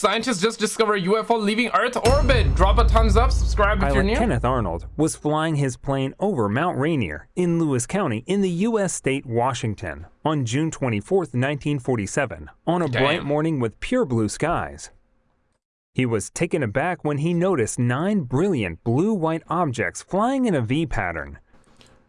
Scientists just discovered UFO leaving Earth orbit. Drop a thumbs up, subscribe if Pilot you're new. Kenneth Arnold was flying his plane over Mount Rainier in Lewis County in the U.S. state Washington on June 24, 1947, on a Damn. bright morning with pure blue skies. He was taken aback when he noticed nine brilliant blue-white objects flying in a V pattern.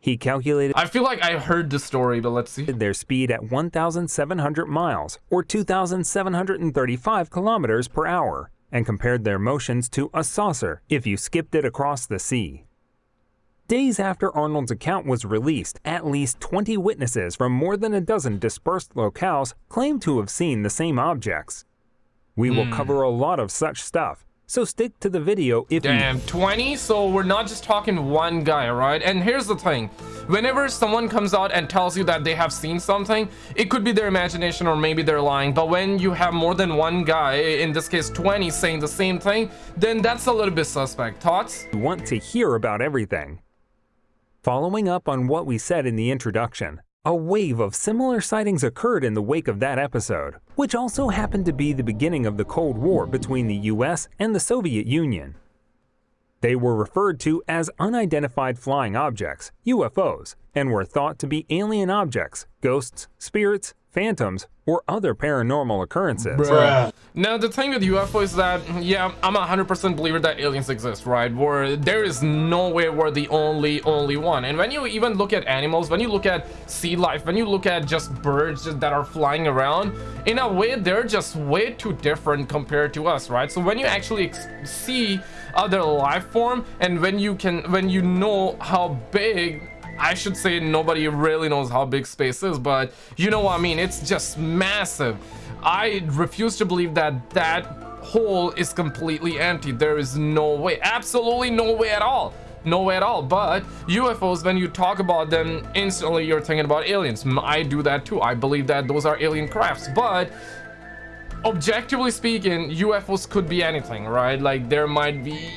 He calculated I feel like I heard the story, but let's see. their speed at 1,700 miles or 2,735 kilometers per hour and compared their motions to a saucer if you skipped it across the sea. Days after Arnold's account was released, at least 20 witnesses from more than a dozen dispersed locales claimed to have seen the same objects. We will hmm. cover a lot of such stuff, so stick to the video if you Damn, 20? So we're not just talking one guy, right? And here's the thing. Whenever someone comes out and tells you that they have seen something, it could be their imagination or maybe they're lying. But when you have more than one guy, in this case 20, saying the same thing, then that's a little bit suspect. Thoughts? want to hear about everything. Following up on what we said in the introduction, a wave of similar sightings occurred in the wake of that episode, which also happened to be the beginning of the Cold War between the US and the Soviet Union. They were referred to as unidentified flying objects, UFOs, and were thought to be alien objects, ghosts, spirits, phantoms, or other paranormal occurrences. Now, the thing with UFO is that, yeah, I'm a 100% believer that aliens exist, right? Where there is no way we're the only, only one. And when you even look at animals, when you look at sea life, when you look at just birds that are flying around, in a way, they're just way too different compared to us, right? So when you actually ex- see other life form, and when you can, when you know how big I should say nobody really knows how big space is, but you know what I mean. It's just massive. I refuse to believe that that hole is completely empty. There is no way, absolutely no way at all. No way at all. But UFOs, when you talk about them, instantly you're thinking about aliens. I do that too. I believe that those are alien crafts. But objectively speaking, UFOs could be anything, right? Like there might be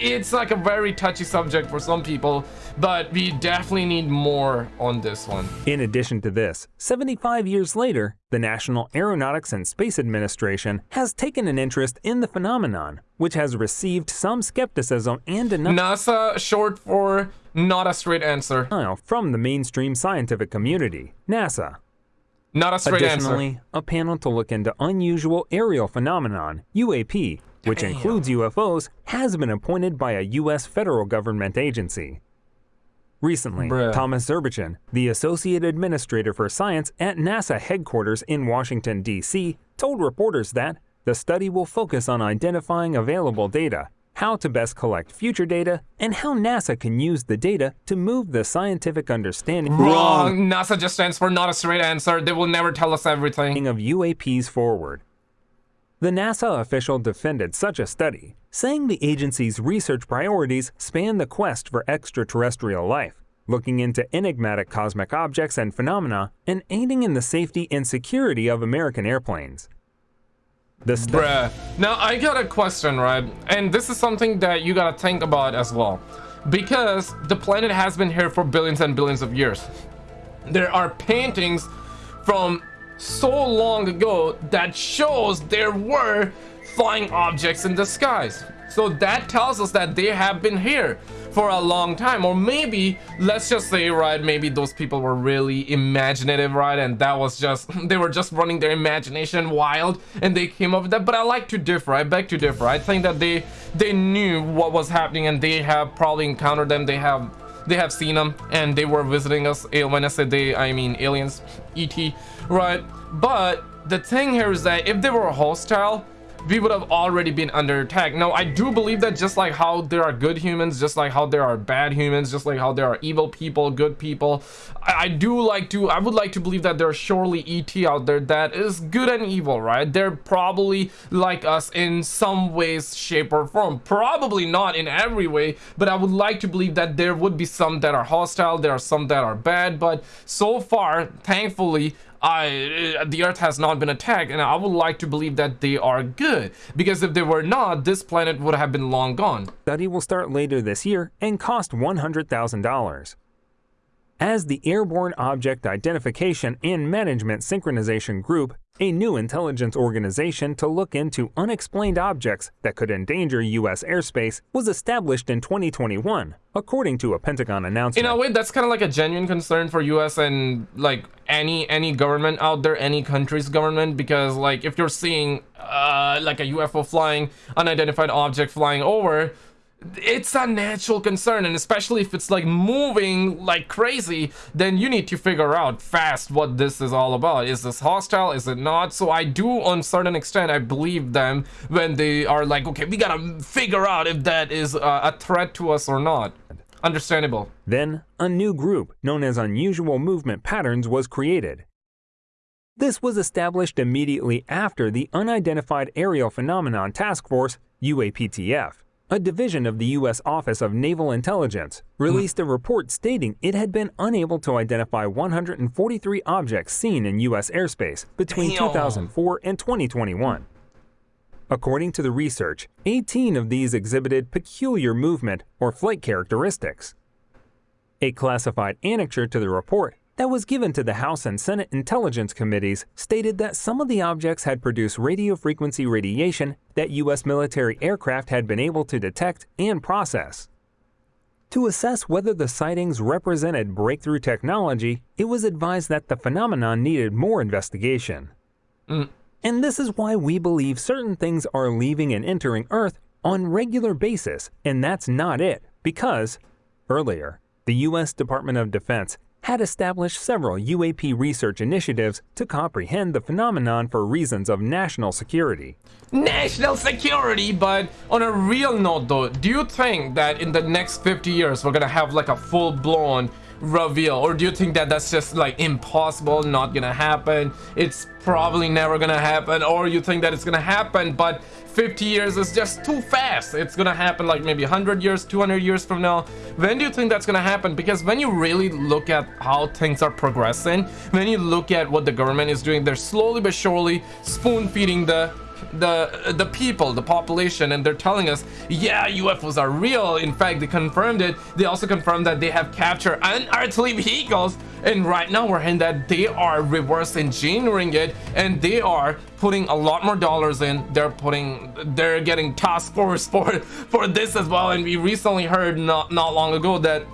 it's like a very touchy subject for some people, but we definitely need more on this one. In addition to this, 75 years later, the National Aeronautics and Space Administration has taken an interest in the phenomenon, which has received some skepticism and denial NASA, short for not a straight answer. from the mainstream scientific community, NASA. Not a straight answer. Additionally, a panel to look into unusual aerial phenomenon, UAP, which includes UFOs, has been appointed by a U.S. federal government agency. Recently, Bruh. Thomas Zurbuchen, the Associate Administrator for Science at NASA headquarters in Washington, D.C., told reporters that the study will focus on identifying available data, how to best collect future data, and how NASA can use the data to move the scientific understanding Wrong. NASA just stands for not a straight answer. They will never tell us everything. of UAPs forward. The NASA official defended such a study, saying the agency's research priorities span the quest for extraterrestrial life, looking into enigmatic cosmic objects and phenomena, and aiding in the safety and security of American airplanes. The Bruh. Now, I got a question, right? And this is something that you gotta think about as well. Because the planet has been here for billions and billions of years. There are paintings from so long ago that shows there were flying objects in the skies. So that tells us that they have been here for a long time. Or maybe, let's just say, right, maybe those people were really imaginative, right? And that was just, they were just running their imagination wild and they came up with that. But I like to differ. I beg to differ. I think that they, they knew what was happening and they have probably encountered them. They have they have seen them and they were visiting us Eh, when i said they i mean aliens et right? But the thing here is that if they were hostile we would have already been under attack. Now i do believe that just like how there are good humans just like how there are bad humans just like how there are evil people good people i, I do like to i would like to believe that there's surely et out there that is good and evil right? They're probably like us in some ways shape or form. Probably not in every way but i would like to believe that there would be some that are hostile there are some that are bad but so far thankfully I uh, the earth has not been attacked and I would like to believe that they are good because if they were not this planet would have been long gone study will start later this year and cost $100,000. As the Airborne Object Identification and Management Synchronization Group, a new intelligence organization to look into unexplained objects that could endanger U.S. airspace, was established in 2021, according to a Pentagon announcement. In a way, that's kind of like a genuine concern for U.S. and like any any government out there, any country's government, because like if you're seeing uh, like a UFO flying, unidentified object flying over, it's a natural concern and especially if it's like moving like crazy then you need to figure out fast what this is all about. Is this hostile? Is it not? So i do on certain extent i believe them when they are like okay we gotta figure out if that is uh, a threat to us or not. Understandable. Then a new group known as unusual movement patterns was created. This was established immediately after the unidentified aerial phenomenon task force uaptf a division of the U.S. Office of Naval Intelligence released a report stating it had been unable to identify 143 objects seen in U.S. airspace between Damn. 2004 and 2021. According to the research, 18 of these exhibited peculiar movement or flight characteristics. A classified annexure to the report that was given to the House and Senate Intelligence Committees stated that some of the objects had produced radio frequency radiation that U.S. military aircraft had been able to detect and process. To assess whether the sightings represented breakthrough technology, it was advised that the phenomenon needed more investigation. Mm. And this is why we believe certain things are leaving and entering Earth on regular basis, and that's not it, because, earlier, the U.S. Department of Defense had established several UAP research initiatives to comprehend the phenomenon for reasons of national security. national security but on a real note though do you think that in the next 50 years we're gonna have like a full-blown reveal or do you think that that's just like impossible not gonna happen it's probably never gonna happen or you think that it's gonna happen but 50 years is just too fast. It's gonna happen like maybe 100 years 200 years from now. When do you think that's gonna happen? Because when you really look at how things are progressing when you look at what the government is doing they're slowly but surely spoon feeding the the the people the population and they're telling us yeah ufos are real. In fact they confirmed it. They also confirmed that they have captured unearthly vehicles. And right now we're hearing that they are reverse engineering it and they are putting a lot more dollars in. They're putting they're getting task force for for this as well. And we recently heard not not long ago that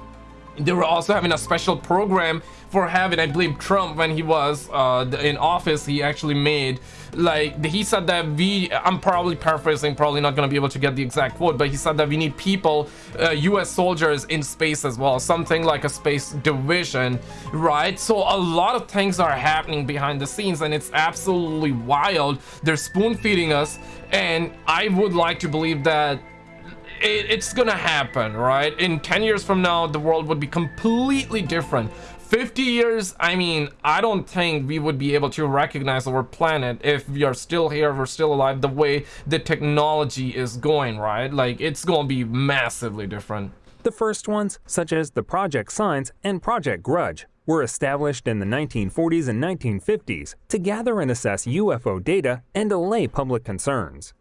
they were also having a special program for having i believe trump when he was uh, in office he actually made like he said that we i'm probably paraphrasing probably not going to be able to get the exact quote but he said that we need people uh, u.s soldiers in space as well something like a space division right? So a lot of things are happening behind the scenes and it's absolutely wild. They're spoon feeding us and i would like to believe that it, it's gonna happen right? In 10 years from now the world would be completely different. 50 years i mean i don't think we would be able to recognize our planet if we are still here we're still alive the way the technology is going right? Like it's gonna be massively different. The first ones, such as the Project Signs and Project Grudge, were established in the 1940s and 1950s to gather and assess UFO data and allay public concerns.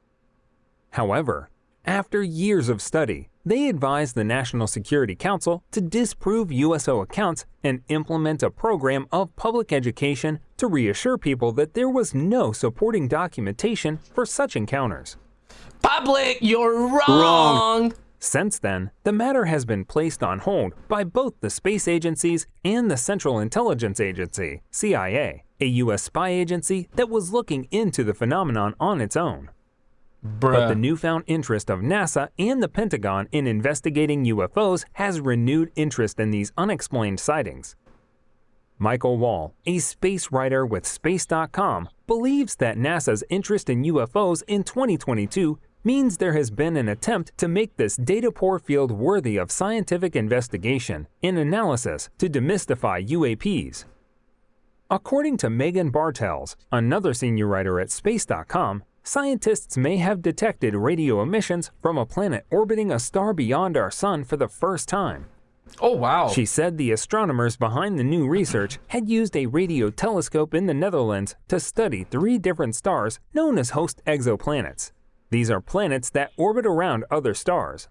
However, after years of study, they advised the National Security Council to disprove USO accounts and implement a program of public education to reassure people that there was no supporting documentation for such encounters. public you're wrong, Wrong. Since then, the matter has been placed on hold by both the space agencies and the Central Intelligence Agency, CIA, a U.S. spy agency that was looking into the phenomenon on its own. But the newfound interest of NASA and the Pentagon in investigating UFOs has renewed interest in these unexplained sightings. Michael Wall, a space writer with Space.com, believes that NASA's interest in UFOs in 2022 means there has been an attempt to make this data poor field worthy of scientific investigation and analysis to demystify UAPs. According to Meghan Bartels, another senior writer at Space.com, scientists may have detected radio emissions from a planet orbiting a star beyond our Sun for the first time. oh wow She said the astronomers behind the new research had used a radio telescope in the Netherlands to study three different stars known as host exoplanets. These are planets that orbit around other stars.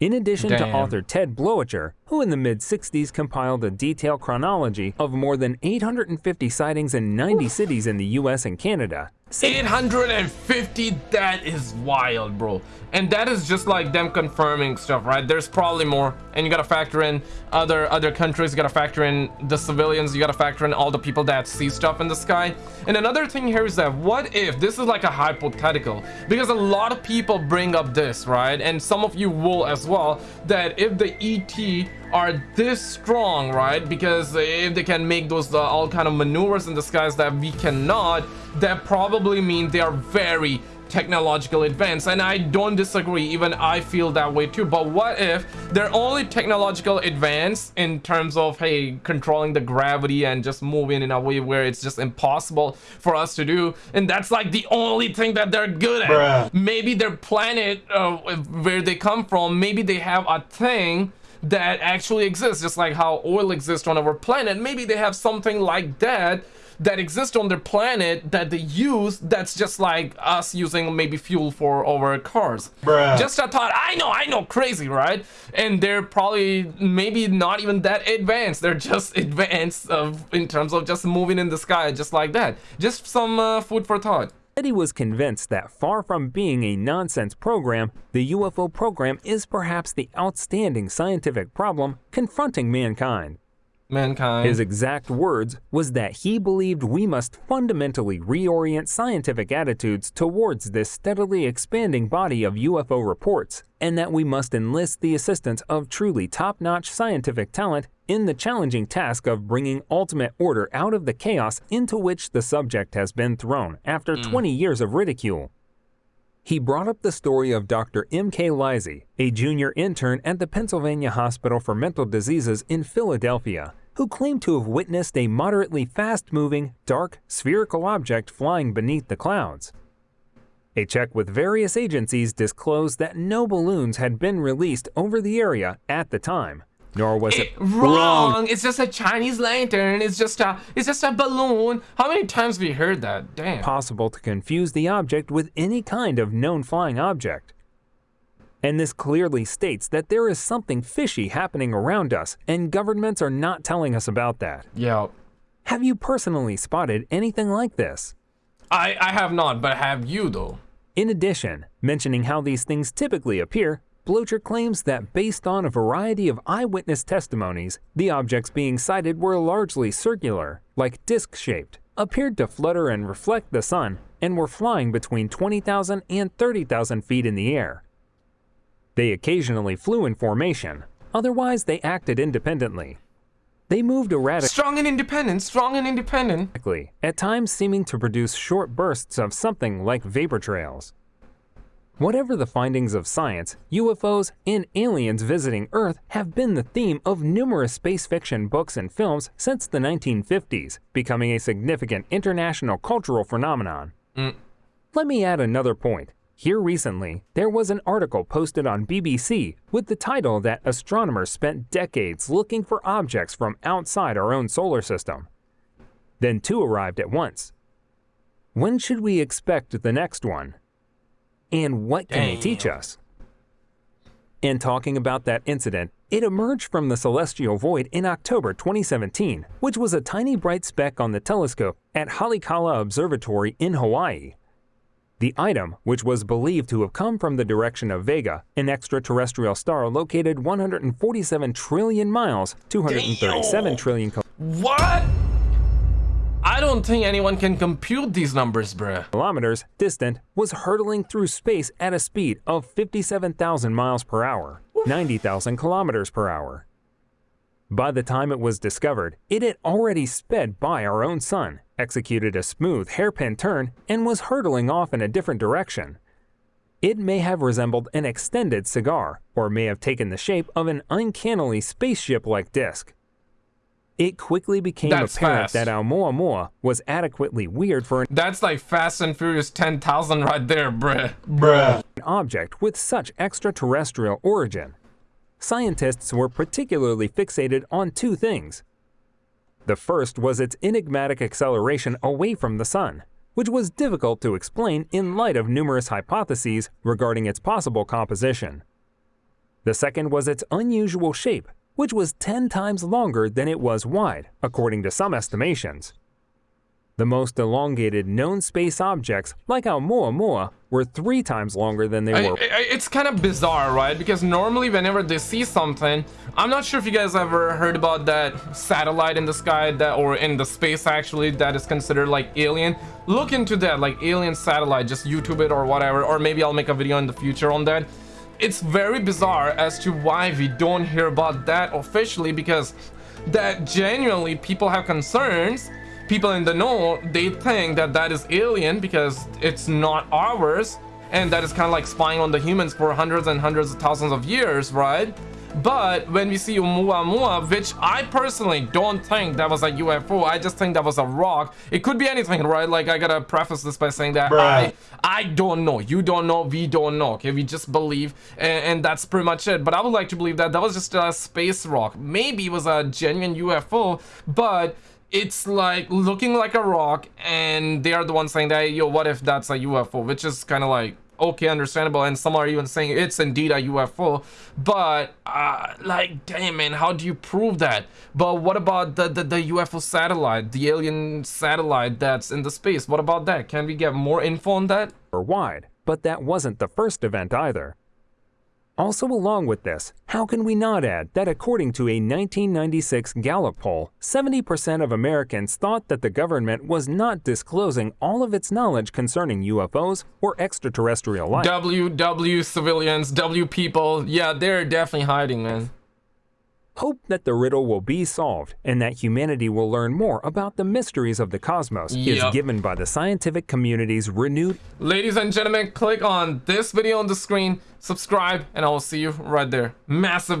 In addition to author Ted Bloecher, who in the mid 60s compiled a detailed chronology of more than 850 sightings in 90 cities in the US and Canada, 850 that is wild bro. And that is just like them confirming stuff right? There's probably more and you gotta factor in other other countries you gotta factor in the civilians you gotta factor in all the people that see stuff in the sky. And another thing here is that what if this is like a hypothetical because a lot of people bring up this right? And some of you will as well that if the et are this strong right? Because if they can make those uh, all kind of maneuvers in the skies that we cannot that probably means they are very technological advance and i don't disagree. Even i feel that way too. But what if they're only technological advance in terms of hey controlling the gravity and just moving in a way where it's just impossible for us to do? And that's like the only thing that they're good at. Bruh. maybe their planet uh, where they come from maybe they have a thing that actually exists just like how oil exists on our planet. Maybe they have something like that that exists on their planet that they use that's just like us using maybe fuel for our cars. Bruh. just a thought. I know i know. Crazy right? And they're probably maybe not even that advanced. They're just advanced of in terms of just moving in the sky just like that. Just some uh, food for thought Eddie was convinced that far from being a nonsense program, the UFO program is perhaps the outstanding scientific problem confronting mankind. Mankind His exact words was that he believed we must fundamentally reorient scientific attitudes towards this steadily expanding body of UFO reports, and that we must enlist the assistance of truly top-notch scientific talent in the challenging task of bringing ultimate order out of the chaos into which the subject has been thrown after hmm. 20 years of ridicule. He brought up the story of Dr. M.K. Lisey, a junior intern at the Pennsylvania Hospital for Mental Diseases in Philadelphia, who claimed to have witnessed a moderately fast moving, dark, spherical object flying beneath the clouds. A check with various agencies disclosed that no balloons had been released over the area at the time, nor was it Eh, wrong. It's just a Chinese lantern. It's just a it's just a balloon. How many times have we heard that? Damn. possible to confuse the object with any kind of known flying object. And this clearly states that there is something fishy happening around us, and governments are not telling us about that. Yeah. Have you personally spotted anything like this? I I have not, but have you though? In addition, mentioning how these things typically appear, Bloecher claims that based on a variety of eyewitness testimonies, the objects being sighted were largely circular, like disc shaped, appeared to flutter and reflect the sun, and were flying between 20,000 and 30,000 feet in the air. They occasionally flew in formation, otherwise, they acted independently. They moved erratically. Strong and independent. Strong and independent. at times seeming to produce short bursts of something like vapor trails. Whatever the findings of science, UFOs and aliens visiting Earth have been the theme of numerous space fiction books and films since the 1950s, becoming a significant international cultural phenomenon. Mm. Let me add another point. Here recently, there was an article posted on BBC with the title that astronomers spent decades looking for objects from outside our own solar system. Then two arrived at once. When should we expect the next one? And what can they teach us? In talking about that incident, it emerged from the celestial void in October 2017, which was a tiny bright speck on the telescope at Haleakala Observatory in Hawaii. The item, which was believed to have come from the direction of Vega, an extraterrestrial star located 147 trillion miles, 237 Damn. trillion What? I don't think anyone can compute these numbers, bruh. kilometers distant, was hurtling through space at a speed of 57,000 miles per hour, 90,000 kilometers per hour. By the time it was discovered, it had already sped by our own sun, executed a smooth hairpin turn, and was hurtling off in a different direction. It may have resembled an extended cigar, or may have taken the shape of an uncannily spaceship-like disc. It quickly became That's apparent fast. that Oumuamua was adequately weird for an That's like Fast and Furious 10,000 right there, bruh. Bruh. An object with such extraterrestrial origin. Scientists were particularly fixated on two things. The first was its enigmatic acceleration away from the Sun, which was difficult to explain in light of numerous hypotheses regarding its possible composition. The second was its unusual shape, which was 10 times longer than it was wide, according to some estimations. The most elongated known space objects, like our Oumuamua, were three times longer than they I- were. I- it's kind of bizarre, right? Because normally, whenever they see something, I'm not sure if you guys ever heard about that satellite in the sky that, or in the space actually, that is considered like alien. Look into that, like alien satellite. Just YouTube it or whatever, or maybe I'll make a video in the future on that. It's very bizarre as to why we don't hear about that officially, because that genuinely people have concerns people in the know they think that that is alien because it's not ours and that is kind of like spying on the humans for hundreds and hundreds of thousands of years right but when we see Oumuamua, which I personally don't think that was a UFO, I just think that was a rock. It could be anything, right? Like I gotta preface this by saying that Bruh. I I don't know. You don't know. We don't know. Okay, we just believe, and, and that's pretty much it. But I would like to believe that that was just a space rock. Maybe it was a genuine UFO, but it's like looking like a rock, and they are the ones saying that, yo, what if that's a UFO? Which is kind of like okay, understandable. And some are even saying it's indeed a UFO. But uh, like, damn man, how do you prove that? But what about the, the the UFO satellite, the alien satellite that's in the space? What about that? Can we get more info on that? Or wide, but that wasn't the first event either. Also, along with this, how can we not add that according to a 1996 Gallup poll, 70% of Americans thought that the government was not disclosing all of its knowledge concerning UFOs or extraterrestrial life? W W civilians, W people, yeah, they're definitely hiding, man. Hope that the riddle will be solved and that humanity will learn more about the mysteries of the cosmos is given by the scientific community's renewed Ladies and gentlemen, click on this video on the screen, subscribe, and I will see you right there. Massive video.